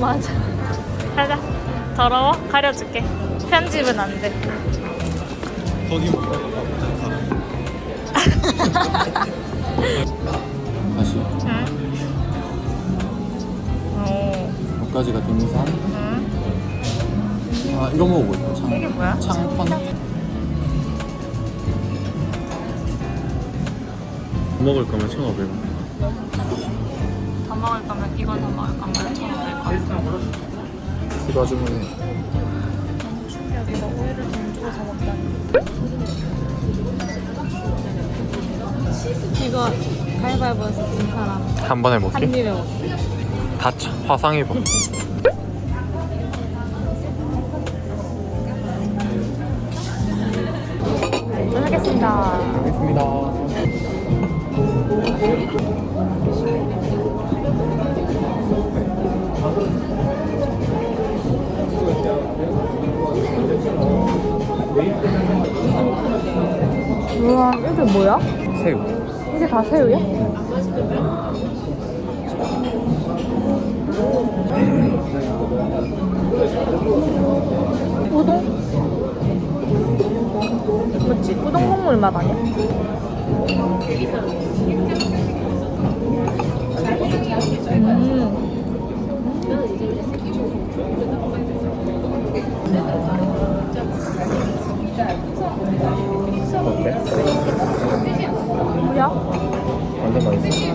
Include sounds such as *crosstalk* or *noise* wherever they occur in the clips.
맞아. 가자. 더러워? 가려줄게. 편집은 안 돼. 거기 뭐 다시 응? 오. 여기까지가 등산 응? 아 이거 창, 이게 뭐야? 창펀 먹을 거면 1,500원 더 먹을 거면 이건 더 먹을 거면 더먹 충격이다. 돈 주고 사 먹다니. 이거 가위바위보에서 진 사람 한 번에 한 먹게? 입에 먹기. 다쳐 화상 입어 하겠습니다. 알겠습니다 우와, 이게 뭐야? 새우 이게 다 새우야? 우동? 맞지? 우동 국물 맛 아니야? 음. 어때? 뭐야? 완전 맛있어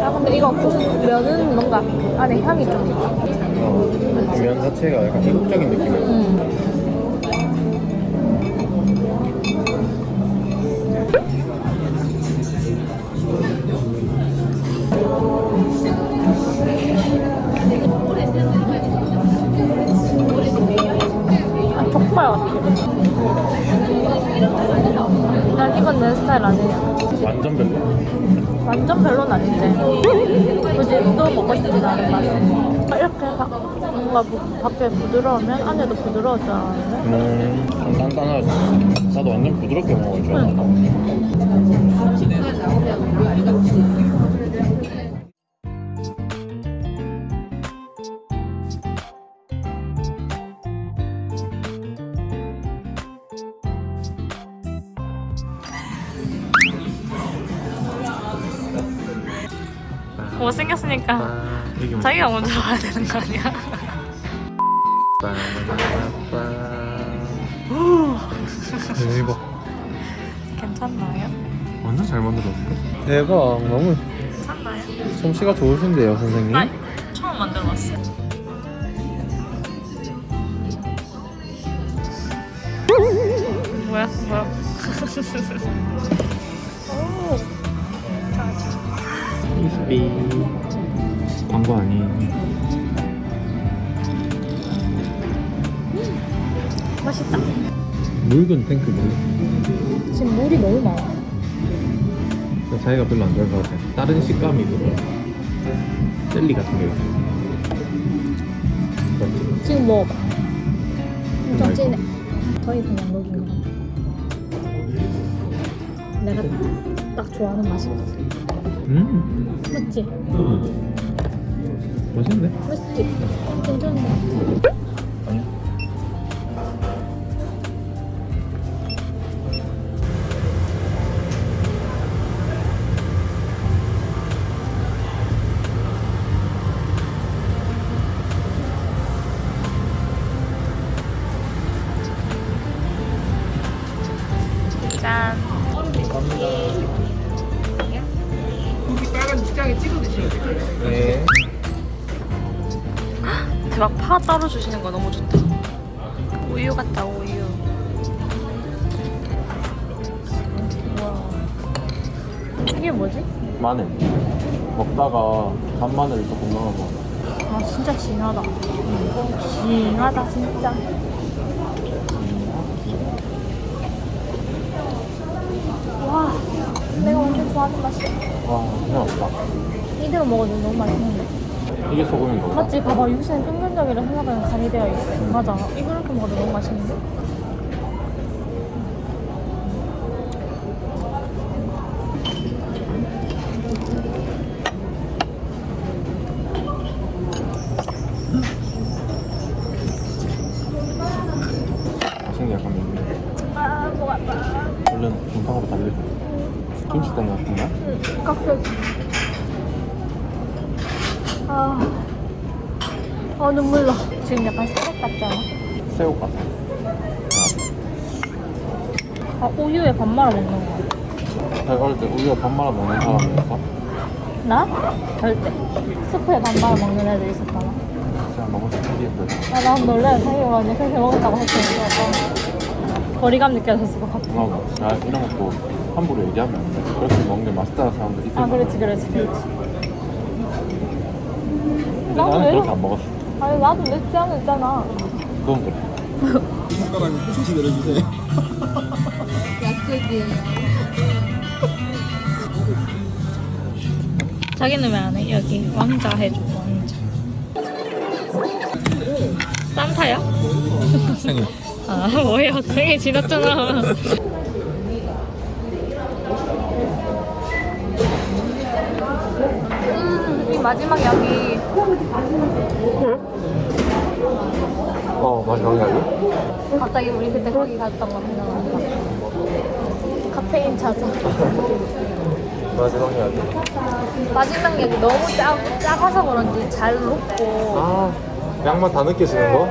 야 근데 이거 면은 뭔가 안에 향이 좀 있다. 어, 면 자체가 약간 이국적인 느낌이야 음. 아닌데. 굳이 또 먹고 싶진 않은 맛. 이렇게 바, 뭔가 부- 밖에 부드러우면 안에도 알았는데. 음, 좀 단단하지 나도 완전 부드럽게 알았다 못생겼으니까 자기가 먼저 와야 되는 거 아니야? 대박 괜찮나요? 완전 잘 만들었는데? 대박 너무 괜찮나요? 솜씨가 좋으신데요 선생님? 나 처음 만들어봤어. 뭐야? 뭐야? *laughs* 오. 이스비 광고 아니에요 맛있다. 묽은 탱크 물 지금 물이 너무 많아. 자기가 별로 안 좋아할 것 같아 다른 식감이 들어 젤리 같은 게 있어? 지금 먹어봐. 엄청 맛있어. 진해. 거의 그냥 녹인 것 같아. 내가 딱 좋아하는 맛이거든. 음 맞지? 맛있는데? 맛있지? 괜찮은 것. 파 따로 주시는 거 너무 좋다. 우유 같다 우유. 이게 뭐지? 마늘 먹다가 간마늘을 조금 넣어서 아 진짜 진하다. 진하다 진짜. 와 내가 완전 좋아하는 맛이야. 와 그냥 없다 이대로 먹어도 너무 맛있는데. 이게 소금인 거 맞지? 봐봐 육수는 끈끈적이라 생각하면 간이 되어 있어 음. 맞아 이렇게 먹어도 너무 맛있는데? 아, 김치 땡 같은가? 응, 깍두기 눈물 나. 지금 약간 새벽 같잖아. 새우 같아. 아, 우유에 밥 말아 먹는 거. 자기 어릴 때 우유가 밥 말아 먹는 사람이었어. 나? 절대. 스프에 밥 말아 먹는 애들 있었잖아. 제가 너무 신기했는데. 아, 난 놀래. 자기가 언니 그렇게 먹었다고 했으니까. 거리감 느껴졌을 것 같아. 나도 야 이런 것도 함부로 얘기하면 안 돼. 그렇게 먹는 게 맛있다는 사람들 있을 아. 그렇지, 그렇지, 그렇지. 근데 나도 나는 왜 그렇게 안 먹었어. 아니, 나도 늦지 않았잖아. 그건 그래. 손가락을 푸시 내려주세요. *laughs* 자기는 왜 안 해? 여기 왕자 해줘 왕자 산타야? 생일. *laughs* 아 뭐예요 생일 지났잖아 *laughs* 음, 이 마지막 여기 어 맛이 강하게. 갑자기 우리 그때 거기 갔던 거 생각난다 카페인 찾아 *laughs* 맛이 강하게. 마지막 여기 너무 작, 작아서 그런지 잘 녹고 아 양만 다 느껴지는 거?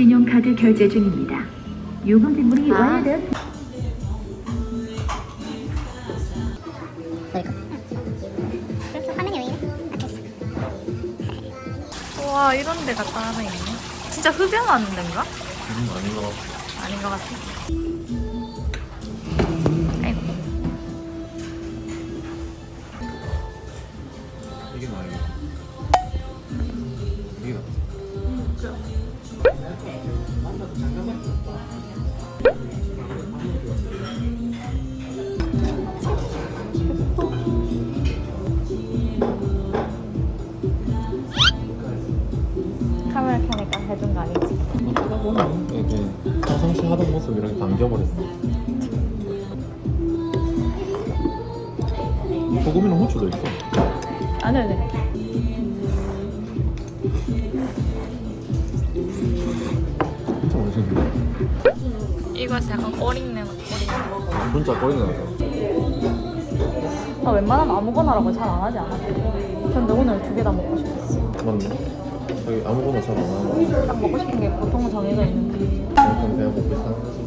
신용카드 결제 중입니다. 요금 지불이 아. 왜 이래? 와 이런 데가 따로 있네 진짜 흡연하는 데인가? 음 아닌 것 같아. 아닌 것 같아 이게 평상시 하던 모습 이렇게 담겨버렸어. 소금이랑 후추도 있어. 안 해도 돼 진짜 맛있는데. 이거 약간 꼬링내 꼬링내 진짜 나서. 나 웬만하면 아무거나라고 잘 안 하지 않아? 근데 오늘 두 개 다 먹고 싶었어 맞네. 저기 아무거나 잘안 하는 딱 먹고 싶은 게 보통은 정해져 있는데 그냥 먹고 있다는 거지.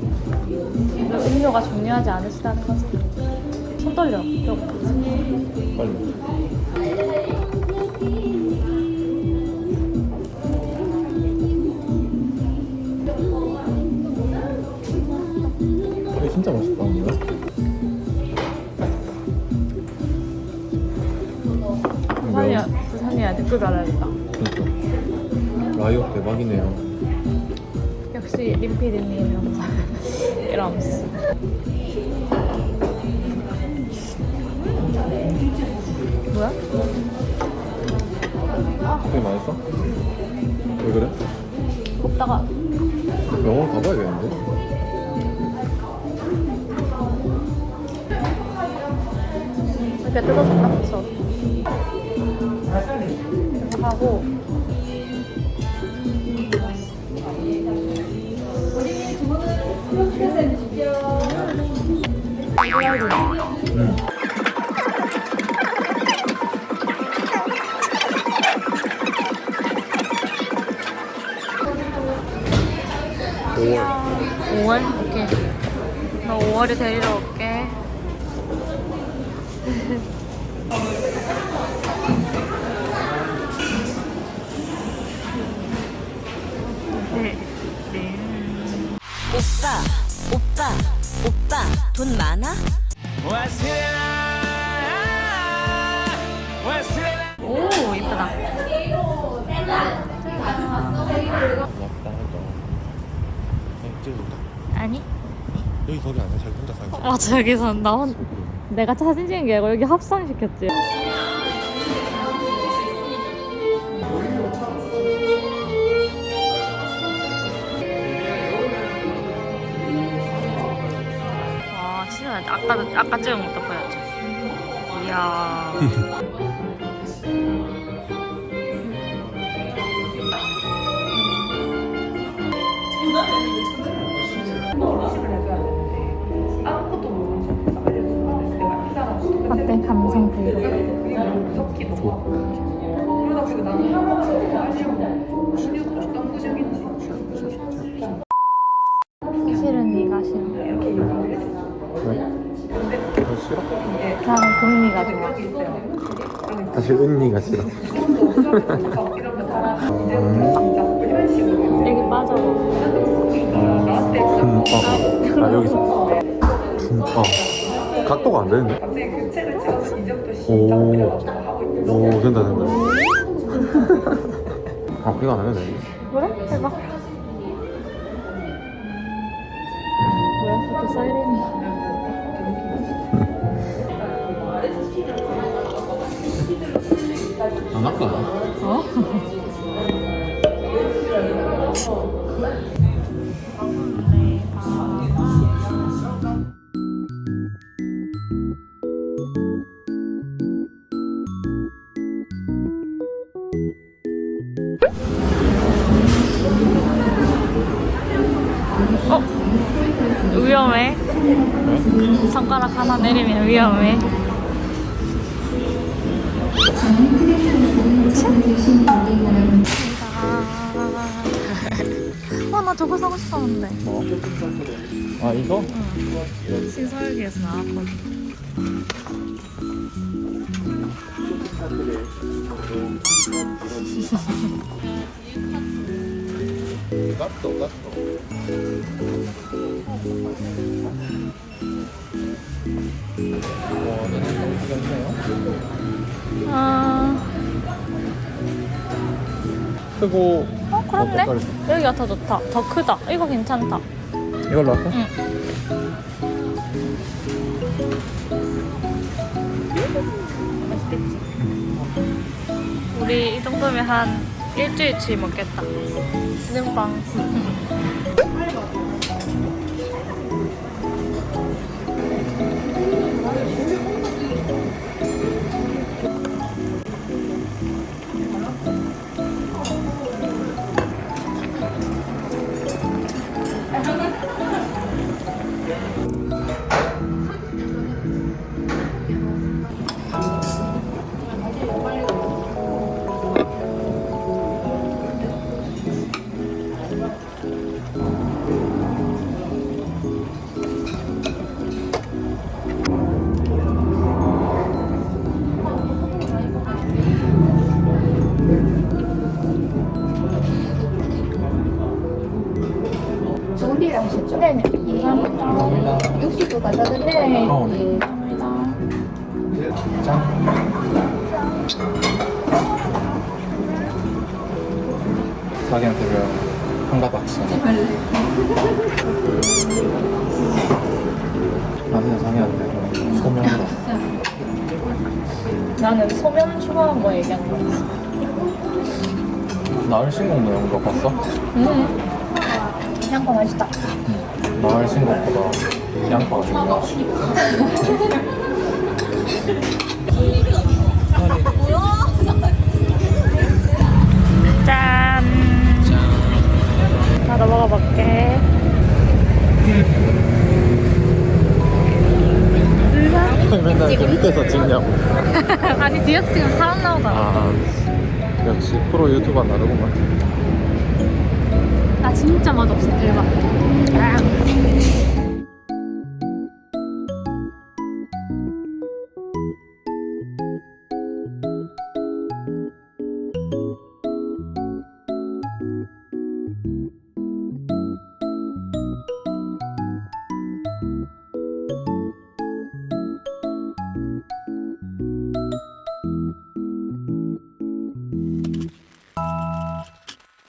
음료가 중요하지 않으시다는 거지 손 떨려. 빨리. 진짜 맛있다, 댓글 달아야겠다 그러니까. 라이어 대박이네요. 역시 림피디님 영상 이러면서 뭐야? 되게 맛있어? 왜 그래? 먹다가 병원 가봐야겠는데? 이렇게 뜯어서 딱 붙여 하고 네. 네. 오빠, 오빠, 오빠, 돈 많아? 오, 이쁘다. 아니? 여기 거기 아니야 자기 혼자 집 아, 저기서 나 혼... 내가 사진 찍은 게 아니고 여기 합성시켰지. 아까 아까 찍은 것도 보였죠. 이야. 어때 감성 브이로그? 실은 네가 싫어. 왜? 너 싫어? 나는 금리가 좋아. 사실 은니가 싫어 여기 빠져. 둠밥 아 여기서 둠밥 각도가 안 되는데? 오, 오 된다 된다 *laughs* 아 이거 안 해도 돼 그래? 해봐. 안 할까? 어? 어? 위험해. 손가락 하나 내리면 위험해. 와, 나 저거 사고 싶었는데. 뭐? 아 이거? 나왔거든. 갓도 갓도 와 너네 생각보다 있네요 아, 크고 어, 그렇네. 어떡할 여기가 더 좋다. 더 크다. 이거 괜찮다. 이걸로 할까? 응. 맛있겠지? 우리 이 정도면 한 일주일치 먹겠다. 눈빵. 자기한테 배운 한가닥 아 진짜 자기한테 소면으로 나는 소면 추가한 거 얘기한 거였어. 나을 신곡 내용 거 봤어? 음. 향거 맛있다. 나을 신곡보다 양파가 중요하 짠. *laughs* 나도 먹어볼게. 맨날 그 밑에서 찍냐고 *laughs* 아니 뒤에서 지금 사람 나오잖아. 아 역시 프로 유튜버 나르구만 나 진짜 맛없어 대박. 아.